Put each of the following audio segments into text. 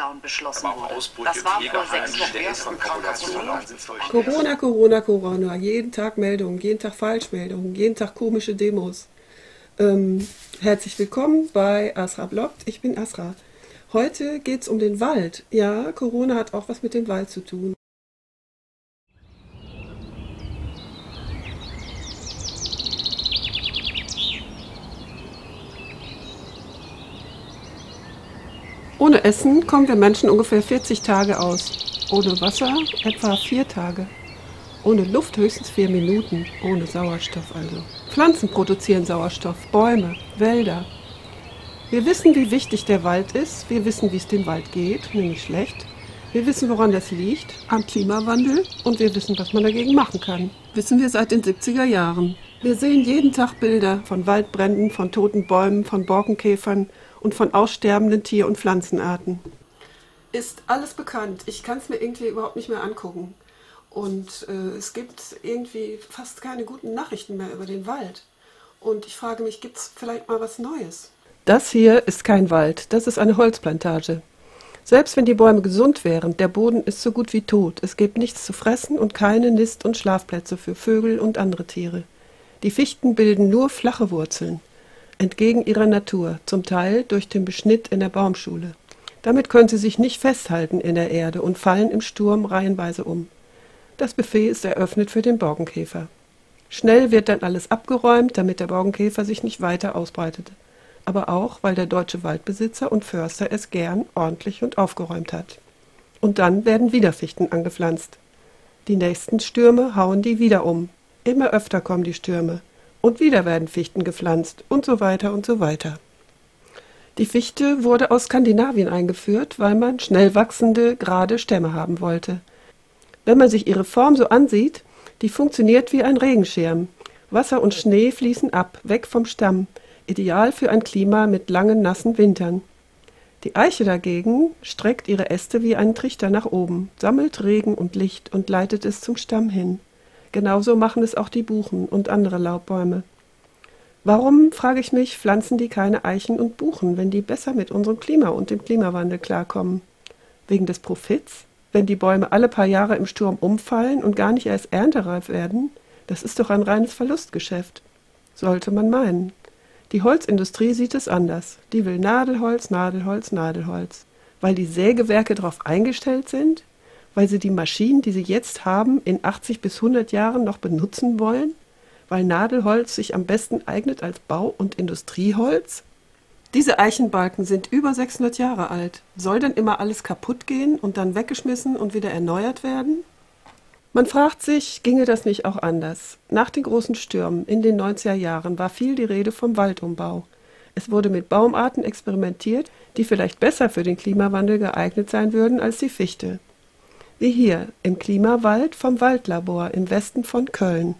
Lockdown beschlossen wurde. Das war vor sechs Wochen. Corona, Corona, Corona. Jeden Tag Meldungen, jeden Tag Falschmeldungen, jeden Tag komische Demos. Ähm, herzlich willkommen bei Asra Bloggt. Ich bin Asra. Heute geht es um den Wald. Ja, Corona hat auch was mit dem Wald zu tun. Ohne Essen kommen wir Menschen ungefähr 40 Tage aus. Ohne Wasser etwa 4 Tage. Ohne Luft höchstens 4 Minuten. Ohne Sauerstoff also. Pflanzen produzieren Sauerstoff, Bäume, Wälder. Wir wissen, wie wichtig der Wald ist. Wir wissen, wie es dem Wald geht, nämlich schlecht. Wir wissen, woran das liegt, am Klimawandel. Und wir wissen, was man dagegen machen kann. Wissen wir seit den 70er Jahren. Wir sehen jeden Tag Bilder von Waldbränden, von toten Bäumen, von Borkenkäfern, und von aussterbenden Tier- und Pflanzenarten. Ist alles bekannt. Ich kann es mir irgendwie überhaupt nicht mehr angucken. Und äh, es gibt irgendwie fast keine guten Nachrichten mehr über den Wald. Und ich frage mich, gibt es vielleicht mal was Neues? Das hier ist kein Wald, das ist eine Holzplantage. Selbst wenn die Bäume gesund wären, der Boden ist so gut wie tot. Es gibt nichts zu fressen und keine Nist- und Schlafplätze für Vögel und andere Tiere. Die Fichten bilden nur flache Wurzeln entgegen ihrer Natur, zum Teil durch den Beschnitt in der Baumschule. Damit können sie sich nicht festhalten in der Erde und fallen im Sturm reihenweise um. Das Buffet ist eröffnet für den Borkenkäfer. Schnell wird dann alles abgeräumt, damit der Borkenkäfer sich nicht weiter ausbreitet. Aber auch, weil der deutsche Waldbesitzer und Förster es gern ordentlich und aufgeräumt hat. Und dann werden wieder Fichten angepflanzt. Die nächsten Stürme hauen die wieder um. Immer öfter kommen die Stürme und wieder werden Fichten gepflanzt und so weiter und so weiter. Die Fichte wurde aus Skandinavien eingeführt, weil man schnell wachsende, gerade Stämme haben wollte. Wenn man sich ihre Form so ansieht, die funktioniert wie ein Regenschirm. Wasser und Schnee fließen ab, weg vom Stamm, ideal für ein Klima mit langen, nassen Wintern. Die Eiche dagegen streckt ihre Äste wie einen Trichter nach oben, sammelt Regen und Licht und leitet es zum Stamm hin. Genauso machen es auch die Buchen und andere Laubbäume. Warum, frage ich mich, pflanzen die keine Eichen und Buchen, wenn die besser mit unserem Klima und dem Klimawandel klarkommen? Wegen des Profits? Wenn die Bäume alle paar Jahre im Sturm umfallen und gar nicht erst erntereif werden? Das ist doch ein reines Verlustgeschäft. Sollte man meinen. Die Holzindustrie sieht es anders. Die will Nadelholz, Nadelholz, Nadelholz. Weil die Sägewerke darauf eingestellt sind? Weil sie die Maschinen, die sie jetzt haben, in 80 bis 100 Jahren noch benutzen wollen? Weil Nadelholz sich am besten eignet als Bau- und Industrieholz? Diese Eichenbalken sind über 600 Jahre alt. Soll denn immer alles kaputt gehen und dann weggeschmissen und wieder erneuert werden? Man fragt sich, ginge das nicht auch anders? Nach den großen Stürmen in den 90er Jahren war viel die Rede vom Waldumbau. Es wurde mit Baumarten experimentiert, die vielleicht besser für den Klimawandel geeignet sein würden als die Fichte wie hier im Klimawald vom Waldlabor im Westen von Köln.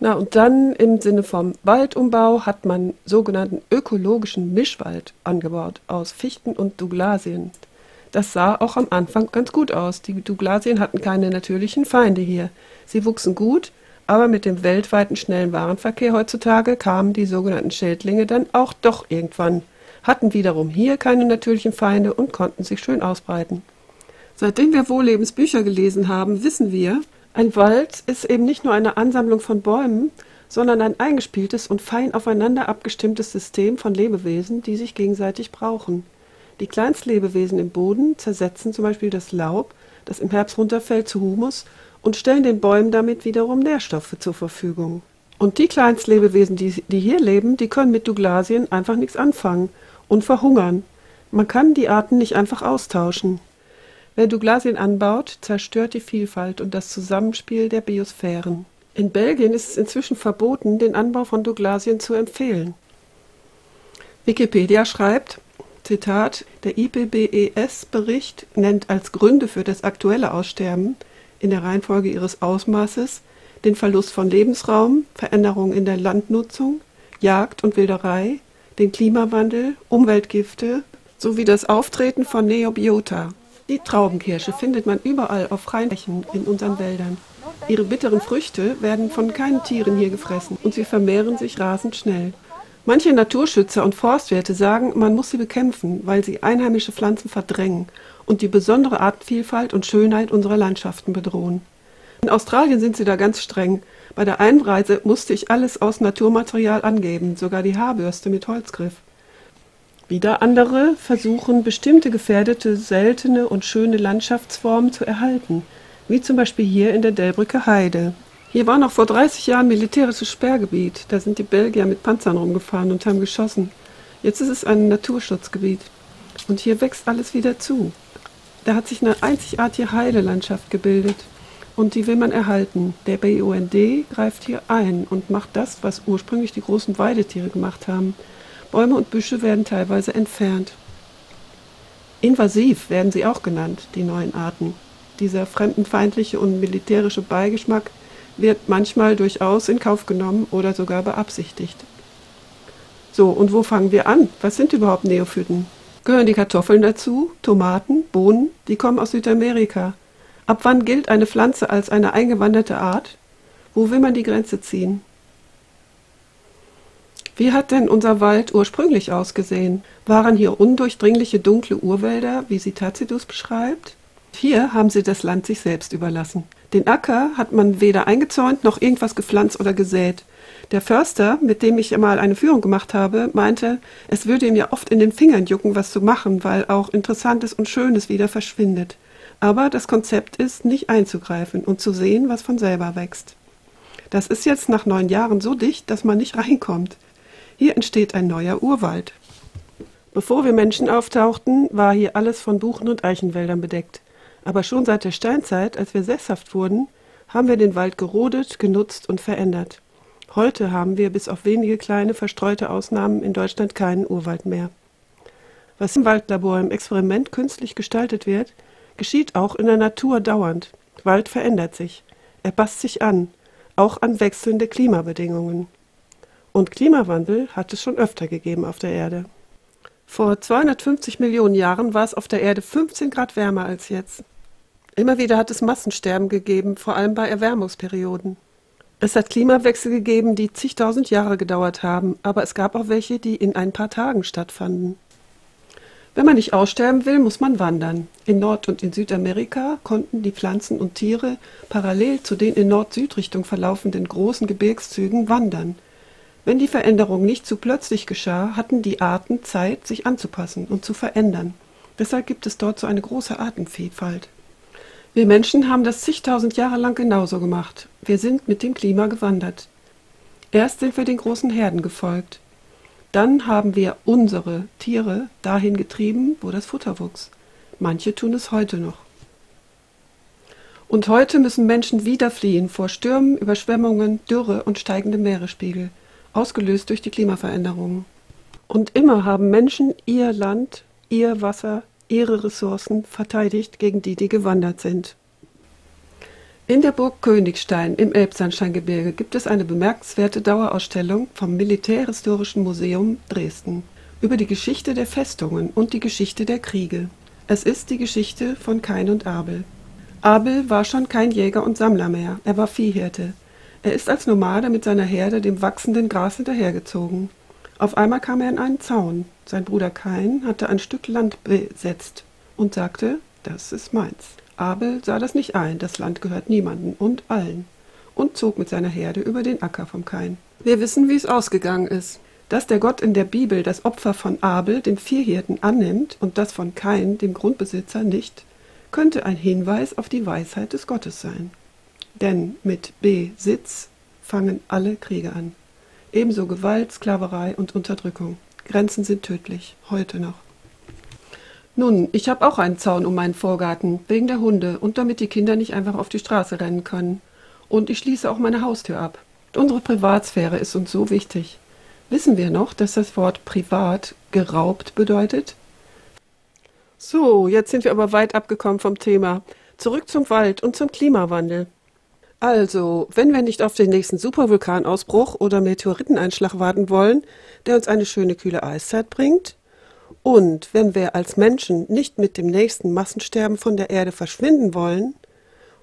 Na und dann im Sinne vom Waldumbau hat man sogenannten ökologischen Mischwald angebaut aus Fichten und Douglasien. Das sah auch am Anfang ganz gut aus. Die Douglasien hatten keine natürlichen Feinde hier. Sie wuchsen gut, aber mit dem weltweiten schnellen Warenverkehr heutzutage kamen die sogenannten Schädlinge dann auch doch irgendwann, hatten wiederum hier keine natürlichen Feinde und konnten sich schön ausbreiten. Seitdem wir Wohllebens Bücher gelesen haben, wissen wir, ein Wald ist eben nicht nur eine Ansammlung von Bäumen, sondern ein eingespieltes und fein aufeinander abgestimmtes System von Lebewesen, die sich gegenseitig brauchen. Die Kleinstlebewesen im Boden zersetzen zum Beispiel das Laub, das im Herbst runterfällt, zu Humus und stellen den Bäumen damit wiederum Nährstoffe zur Verfügung. Und die Kleinstlebewesen, die, die hier leben, die können mit Douglasien einfach nichts anfangen und verhungern. Man kann die Arten nicht einfach austauschen. Wer Douglasien anbaut, zerstört die Vielfalt und das Zusammenspiel der Biosphären. In Belgien ist es inzwischen verboten, den Anbau von Douglasien zu empfehlen. Wikipedia schreibt, Zitat, der IPBES-Bericht nennt als Gründe für das aktuelle Aussterben in der Reihenfolge ihres Ausmaßes den Verlust von Lebensraum, Veränderungen in der Landnutzung, Jagd und Wilderei, den Klimawandel, Umweltgifte sowie das Auftreten von Neobiota, die Traubenkirsche findet man überall auf freien Flächen in unseren Wäldern. Ihre bitteren Früchte werden von keinen Tieren hier gefressen und sie vermehren sich rasend schnell. Manche Naturschützer und Forstwirte sagen, man muss sie bekämpfen, weil sie einheimische Pflanzen verdrängen und die besondere Artenvielfalt und Schönheit unserer Landschaften bedrohen. In Australien sind sie da ganz streng. Bei der Einreise musste ich alles aus Naturmaterial angeben, sogar die Haarbürste mit Holzgriff. Wieder andere versuchen, bestimmte gefährdete, seltene und schöne Landschaftsformen zu erhalten, wie zum Beispiel hier in der Delbrücker Heide. Hier war noch vor 30 Jahren militärisches Sperrgebiet. Da sind die Belgier mit Panzern rumgefahren und haben geschossen. Jetzt ist es ein Naturschutzgebiet. Und hier wächst alles wieder zu. Da hat sich eine einzigartige Heidelandschaft gebildet. Und die will man erhalten. Der BUND greift hier ein und macht das, was ursprünglich die großen Weidetiere gemacht haben. Bäume und Büsche werden teilweise entfernt. Invasiv werden sie auch genannt, die neuen Arten. Dieser fremdenfeindliche und militärische Beigeschmack wird manchmal durchaus in Kauf genommen oder sogar beabsichtigt. So, und wo fangen wir an? Was sind überhaupt Neophyten? Gehören die Kartoffeln dazu, Tomaten, Bohnen? Die kommen aus Südamerika. Ab wann gilt eine Pflanze als eine eingewanderte Art? Wo will man die Grenze ziehen? Wie hat denn unser Wald ursprünglich ausgesehen? Waren hier undurchdringliche dunkle Urwälder, wie sie Tacitus beschreibt? Hier haben sie das Land sich selbst überlassen. Den Acker hat man weder eingezäunt noch irgendwas gepflanzt oder gesät. Der Förster, mit dem ich einmal eine Führung gemacht habe, meinte, es würde ihm ja oft in den Fingern jucken, was zu machen, weil auch Interessantes und Schönes wieder verschwindet. Aber das Konzept ist, nicht einzugreifen und zu sehen, was von selber wächst. Das ist jetzt nach neun Jahren so dicht, dass man nicht reinkommt. Hier entsteht ein neuer Urwald. Bevor wir Menschen auftauchten, war hier alles von Buchen- und Eichenwäldern bedeckt. Aber schon seit der Steinzeit, als wir sesshaft wurden, haben wir den Wald gerodet, genutzt und verändert. Heute haben wir bis auf wenige kleine verstreute Ausnahmen in Deutschland keinen Urwald mehr. Was im Waldlabor im Experiment künstlich gestaltet wird, geschieht auch in der Natur dauernd. Wald verändert sich. Er passt sich an, auch an wechselnde Klimabedingungen. Und Klimawandel hat es schon öfter gegeben auf der Erde. Vor 250 Millionen Jahren war es auf der Erde 15 Grad wärmer als jetzt. Immer wieder hat es Massensterben gegeben, vor allem bei Erwärmungsperioden. Es hat Klimawechsel gegeben, die zigtausend Jahre gedauert haben, aber es gab auch welche, die in ein paar Tagen stattfanden. Wenn man nicht aussterben will, muss man wandern. In Nord- und in Südamerika konnten die Pflanzen und Tiere parallel zu den in Nord-Süd-Richtung verlaufenden großen Gebirgszügen wandern. Wenn die Veränderung nicht zu plötzlich geschah, hatten die Arten Zeit, sich anzupassen und zu verändern. Deshalb gibt es dort so eine große Artenvielfalt. Wir Menschen haben das zigtausend Jahre lang genauso gemacht. Wir sind mit dem Klima gewandert. Erst sind wir den großen Herden gefolgt. Dann haben wir unsere Tiere dahin getrieben, wo das Futter wuchs. Manche tun es heute noch. Und heute müssen Menschen wieder fliehen vor Stürmen, Überschwemmungen, Dürre und steigendem Meeresspiegel ausgelöst durch die Klimaveränderungen. Und immer haben Menschen ihr Land, ihr Wasser, ihre Ressourcen verteidigt gegen die, die gewandert sind. In der Burg Königstein im Elbsandsteingebirge gibt es eine bemerkenswerte Dauerausstellung vom Militärhistorischen Museum Dresden über die Geschichte der Festungen und die Geschichte der Kriege. Es ist die Geschichte von Kain und Abel. Abel war schon kein Jäger und Sammler mehr, er war Viehhirte. Er ist als Nomade mit seiner Herde dem wachsenden Gras hinterhergezogen. Auf einmal kam er in einen Zaun. Sein Bruder Kain hatte ein Stück Land besetzt und sagte, das ist meins. Abel sah das nicht ein, das Land gehört niemandem und allen, und zog mit seiner Herde über den Acker vom Kain. Wir wissen, wie es ausgegangen ist. Dass der Gott in der Bibel das Opfer von Abel, dem Vierhirten, annimmt und das von Kain, dem Grundbesitzer, nicht, könnte ein Hinweis auf die Weisheit des Gottes sein. Denn mit Besitz fangen alle Kriege an. Ebenso Gewalt, Sklaverei und Unterdrückung. Grenzen sind tödlich, heute noch. Nun, ich habe auch einen Zaun um meinen Vorgarten, wegen der Hunde und damit die Kinder nicht einfach auf die Straße rennen können. Und ich schließe auch meine Haustür ab. Unsere Privatsphäre ist uns so wichtig. Wissen wir noch, dass das Wort privat geraubt bedeutet? So, jetzt sind wir aber weit abgekommen vom Thema. Zurück zum Wald und zum Klimawandel. Also, wenn wir nicht auf den nächsten Supervulkanausbruch oder Meteoriteneinschlag warten wollen, der uns eine schöne kühle Eiszeit bringt, und wenn wir als Menschen nicht mit dem nächsten Massensterben von der Erde verschwinden wollen,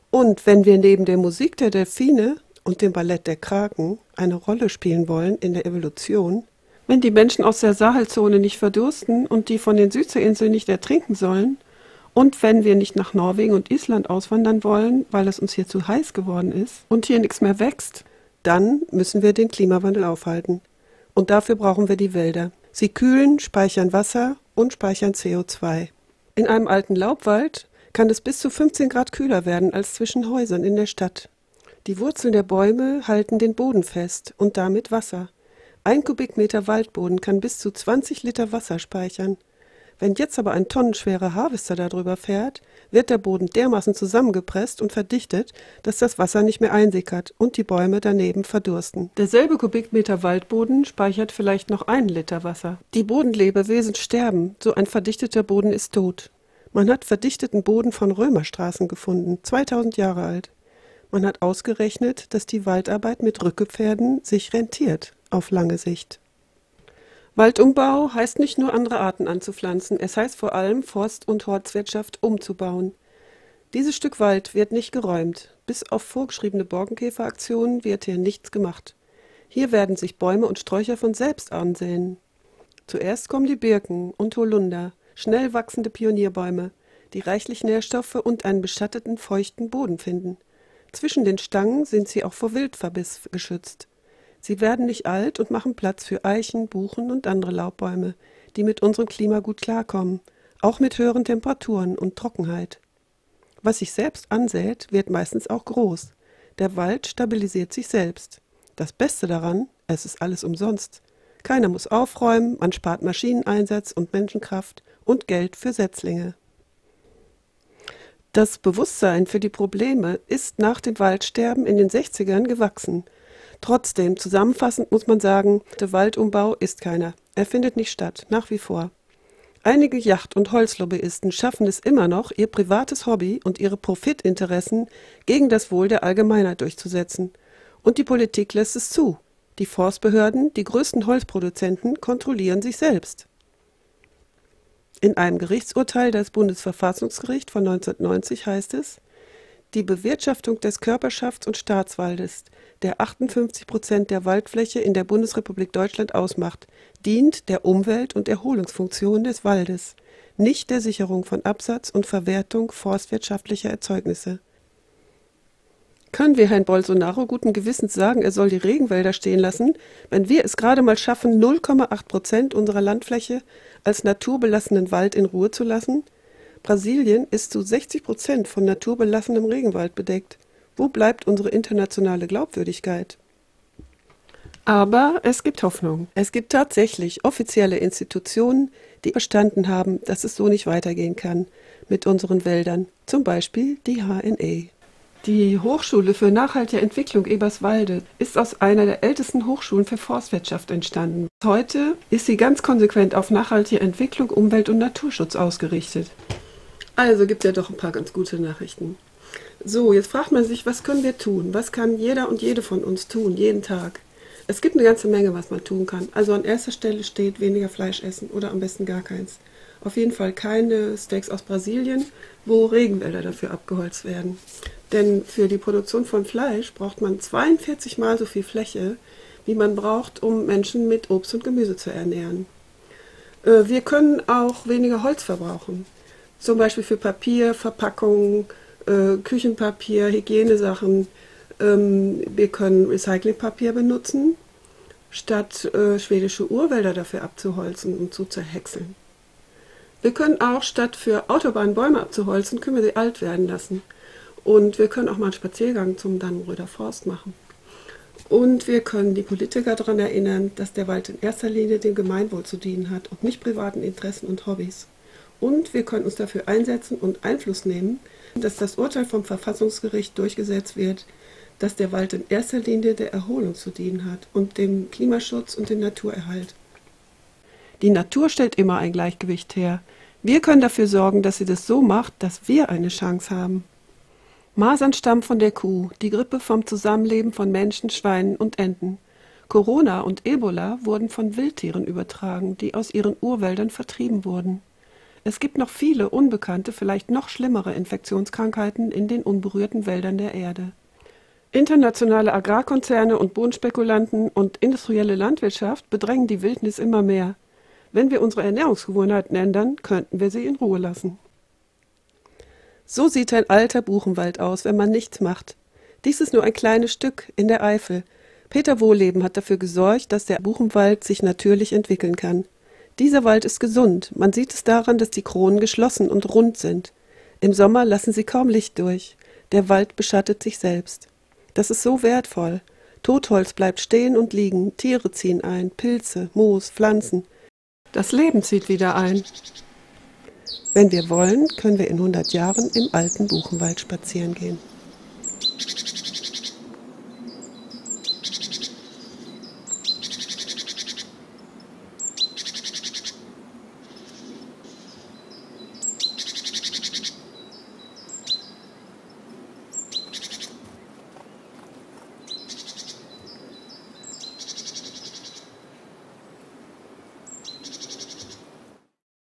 und wenn wir neben der Musik der Delfine und dem Ballett der Kraken eine Rolle spielen wollen in der Evolution, wenn die Menschen aus der Sahelzone nicht verdursten und die von den Südseeinseln nicht ertrinken sollen, Und wenn wir nicht nach Norwegen und Island auswandern wollen, weil es uns hier zu heiß geworden ist und hier nichts mehr wächst, dann müssen wir den Klimawandel aufhalten. Und dafür brauchen wir die Wälder. Sie kühlen, speichern Wasser und speichern CO2. In einem alten Laubwald kann es bis zu 15 Grad kühler werden als zwischen Häusern in der Stadt. Die Wurzeln der Bäume halten den Boden fest und damit Wasser. Ein Kubikmeter Waldboden kann bis zu 20 Liter Wasser speichern. Wenn jetzt aber ein tonnenschwerer Harvester darüber fährt, wird der Boden dermaßen zusammengepresst und verdichtet, dass das Wasser nicht mehr einsickert und die Bäume daneben verdursten. Derselbe Kubikmeter Waldboden speichert vielleicht noch einen Liter Wasser. Die Bodenlebewesen sterben, so ein verdichteter Boden ist tot. Man hat verdichteten Boden von Römerstraßen gefunden, 2000 Jahre alt. Man hat ausgerechnet, dass die Waldarbeit mit Rückepferden sich rentiert auf lange Sicht. Waldumbau heißt nicht nur andere Arten anzupflanzen, es heißt vor allem Forst- und Horstwirtschaft umzubauen. Dieses Stück Wald wird nicht geräumt. Bis auf vorgeschriebene Borkenkäferaktionen wird hier nichts gemacht. Hier werden sich Bäume und Sträucher von selbst ansehen. Zuerst kommen die Birken und Holunder, schnell wachsende Pionierbäume, die reichlich Nährstoffe und einen beschatteten, feuchten Boden finden. Zwischen den Stangen sind sie auch vor Wildverbiss geschützt. Sie werden nicht alt und machen Platz für Eichen, Buchen und andere Laubbäume, die mit unserem Klima gut klarkommen, auch mit höheren Temperaturen und Trockenheit. Was sich selbst ansät, wird meistens auch groß. Der Wald stabilisiert sich selbst. Das Beste daran, es ist alles umsonst. Keiner muss aufräumen, man spart Maschineneinsatz und Menschenkraft und Geld für Setzlinge. Das Bewusstsein für die Probleme ist nach dem Waldsterben in den 60ern gewachsen – Trotzdem, zusammenfassend muss man sagen, der Waldumbau ist keiner. Er findet nicht statt, nach wie vor. Einige Yacht- und Holzlobbyisten schaffen es immer noch, ihr privates Hobby und ihre Profitinteressen gegen das Wohl der Allgemeinheit durchzusetzen. Und die Politik lässt es zu. Die Forstbehörden, die größten Holzproduzenten, kontrollieren sich selbst. In einem Gerichtsurteil des Bundesverfassungsgerichts von 1990 heißt es, die Bewirtschaftung des Körperschafts- und Staatswaldes der 58 Prozent der Waldfläche in der Bundesrepublik Deutschland ausmacht, dient der Umwelt- und Erholungsfunktion des Waldes, nicht der Sicherung von Absatz und Verwertung forstwirtschaftlicher Erzeugnisse. Können wir Herrn Bolsonaro guten Gewissens sagen, er soll die Regenwälder stehen lassen, wenn wir es gerade mal schaffen, 0,8 Prozent unserer Landfläche als naturbelassenen Wald in Ruhe zu lassen? Brasilien ist zu 60 Prozent von naturbelassenem Regenwald bedeckt. Wo bleibt unsere internationale Glaubwürdigkeit? Aber es gibt Hoffnung. Es gibt tatsächlich offizielle Institutionen, die verstanden haben, dass es so nicht weitergehen kann mit unseren Wäldern, zum Beispiel die HNE. Die Hochschule für nachhaltige Entwicklung Eberswalde ist aus einer der ältesten Hochschulen für Forstwirtschaft entstanden. Heute ist sie ganz konsequent auf nachhaltige Entwicklung, Umwelt- und Naturschutz ausgerichtet. Also gibt es ja doch ein paar ganz gute Nachrichten. So, jetzt fragt man sich, was können wir tun? Was kann jeder und jede von uns tun, jeden Tag? Es gibt eine ganze Menge, was man tun kann. Also an erster Stelle steht weniger Fleisch essen oder am besten gar keins. Auf jeden Fall keine Steaks aus Brasilien, wo Regenwälder dafür abgeholzt werden. Denn für die Produktion von Fleisch braucht man 42 mal so viel Fläche, wie man braucht, um Menschen mit Obst und Gemüse zu ernähren. Äh, wir können auch weniger Holz verbrauchen. Zum Beispiel für Papier, Verpackungen, äh, Küchenpapier, Hygienesachen. Ähm, wir können Recyclingpapier benutzen, statt äh, schwedische Urwälder dafür abzuholzen und zu zerhäckseln. Wir können auch statt für Autobahnen Bäume abzuholzen, können wir sie alt werden lassen. Und wir können auch mal einen Spaziergang zum Dannenröder Forst machen. Und wir können die Politiker daran erinnern, dass der Wald in erster Linie dem Gemeinwohl zu dienen hat und nicht privaten Interessen und Hobbys. Und wir können uns dafür einsetzen und Einfluss nehmen, dass das Urteil vom Verfassungsgericht durchgesetzt wird, dass der Wald in erster Linie der Erholung zu dienen hat und dem Klimaschutz und dem Naturerhalt. Die Natur stellt immer ein Gleichgewicht her. Wir können dafür sorgen, dass sie das so macht, dass wir eine Chance haben. Masern stammen von der Kuh, die Grippe vom Zusammenleben von Menschen, Schweinen und Enten. Corona und Ebola wurden von Wildtieren übertragen, die aus ihren Urwäldern vertrieben wurden. Es gibt noch viele unbekannte, vielleicht noch schlimmere Infektionskrankheiten in den unberührten Wäldern der Erde. Internationale Agrarkonzerne und Bodenspekulanten und industrielle Landwirtschaft bedrängen die Wildnis immer mehr. Wenn wir unsere Ernährungsgewohnheiten ändern, könnten wir sie in Ruhe lassen. So sieht ein alter Buchenwald aus, wenn man nichts macht. Dies ist nur ein kleines Stück in der Eifel. Peter Wohleben hat dafür gesorgt, dass der Buchenwald sich natürlich entwickeln kann. Dieser Wald ist gesund. Man sieht es daran, dass die Kronen geschlossen und rund sind. Im Sommer lassen sie kaum Licht durch. Der Wald beschattet sich selbst. Das ist so wertvoll. Totholz bleibt stehen und liegen, Tiere ziehen ein, Pilze, Moos, Pflanzen. Das Leben zieht wieder ein. Wenn wir wollen, können wir in 100 Jahren im alten Buchenwald spazieren gehen.